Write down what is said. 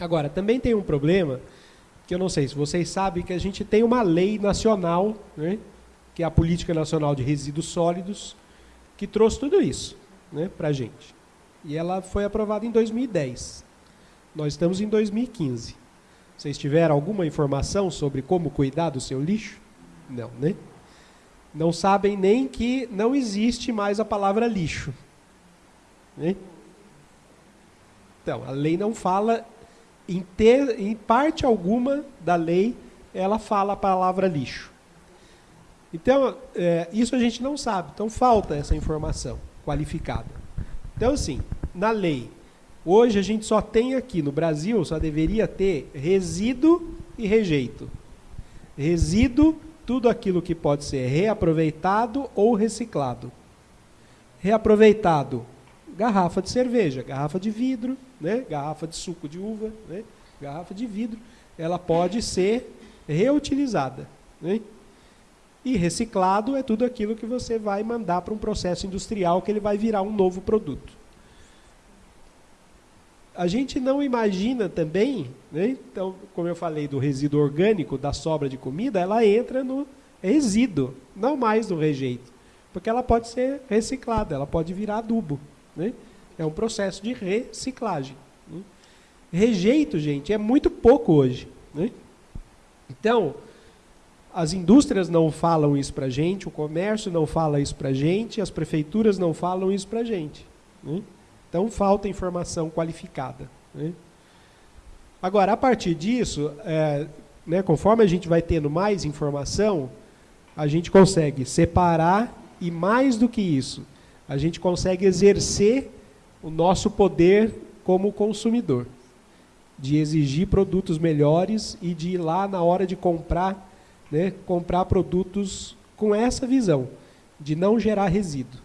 Agora, também tem um problema, que eu não sei se vocês sabem, que a gente tem uma lei nacional, né, que é a Política Nacional de Resíduos Sólidos, que trouxe tudo isso né, para a gente. E ela foi aprovada em 2010. Nós estamos em 2015. Vocês tiveram alguma informação sobre como cuidar do seu lixo? Não, né? Não sabem nem que não existe mais a palavra lixo. Né? Então, a lei não fala, em, ter, em parte alguma da lei, ela fala a palavra lixo. Então, é, isso a gente não sabe. Então, falta essa informação qualificada. Então, assim, na lei, hoje a gente só tem aqui no Brasil, só deveria ter resíduo e rejeito. Resíduo, tudo aquilo que pode ser reaproveitado ou reciclado. Reaproveitado, garrafa de cerveja, garrafa de vidro, né? garrafa de suco de uva, né? garrafa de vidro, ela pode ser reutilizada. Né? E reciclado é tudo aquilo que você vai mandar para um processo industrial que ele vai virar um novo produto. A gente não imagina também, né? então, como eu falei do resíduo orgânico, da sobra de comida, ela entra no resíduo, não mais no rejeito. Porque ela pode ser reciclada, ela pode virar adubo. Né? É um processo de reciclagem. Né? Rejeito, gente, é muito pouco hoje. Né? Então, as indústrias não falam isso para a gente, o comércio não fala isso para a gente, as prefeituras não falam isso para a gente. Né? Então, falta informação qualificada. Né? Agora, a partir disso, é, né, conforme a gente vai tendo mais informação, a gente consegue separar e, mais do que isso, a gente consegue exercer o nosso poder como consumidor, de exigir produtos melhores e de ir lá na hora de comprar, né, comprar produtos com essa visão, de não gerar resíduo.